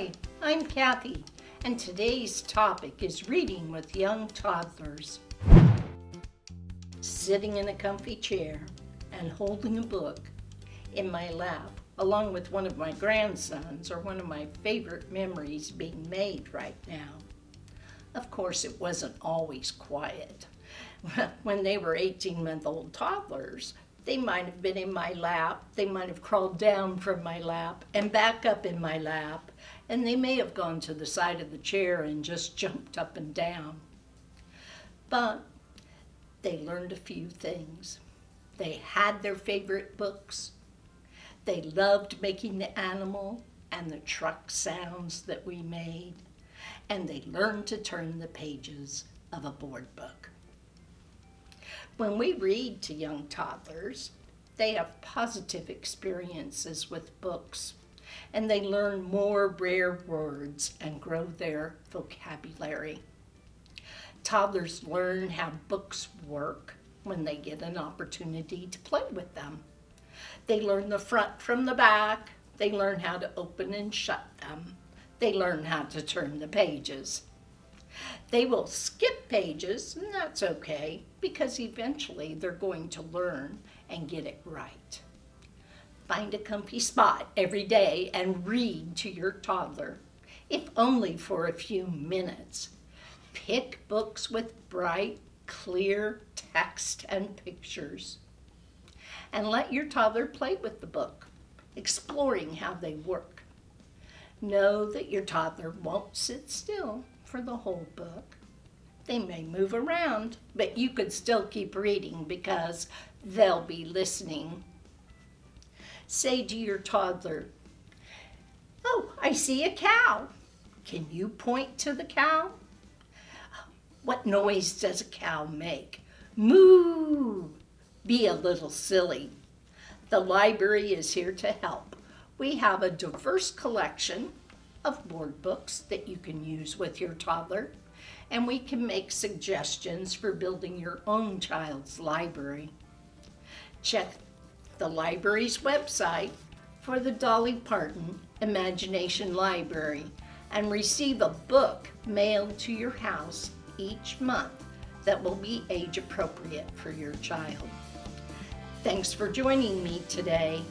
Hi, I'm Kathy, and today's topic is reading with young toddlers. Sitting in a comfy chair and holding a book in my lap, along with one of my grandsons, are one of my favorite memories being made right now. Of course, it wasn't always quiet. When they were 18 month old toddlers, they might have been in my lap, they might have crawled down from my lap and back up in my lap, and they may have gone to the side of the chair and just jumped up and down. But they learned a few things. They had their favorite books. They loved making the animal and the truck sounds that we made. And they learned to turn the pages of a board book. When we read to young toddlers, they have positive experiences with books and they learn more rare words and grow their vocabulary. Toddlers learn how books work when they get an opportunity to play with them. They learn the front from the back. They learn how to open and shut them. They learn how to turn the pages. They will skip pages, and that's okay, because eventually they're going to learn and get it right. Find a comfy spot every day and read to your toddler, if only for a few minutes. Pick books with bright, clear text and pictures. And let your toddler play with the book, exploring how they work. Know that your toddler won't sit still for the whole book. They may move around, but you could still keep reading because they'll be listening. Say to your toddler, Oh, I see a cow. Can you point to the cow? What noise does a cow make? Moo! Be a little silly. The library is here to help. We have a diverse collection of board books that you can use with your toddler, and we can make suggestions for building your own child's library. Check the library's website for the Dolly Parton Imagination Library and receive a book mailed to your house each month that will be age appropriate for your child. Thanks for joining me today.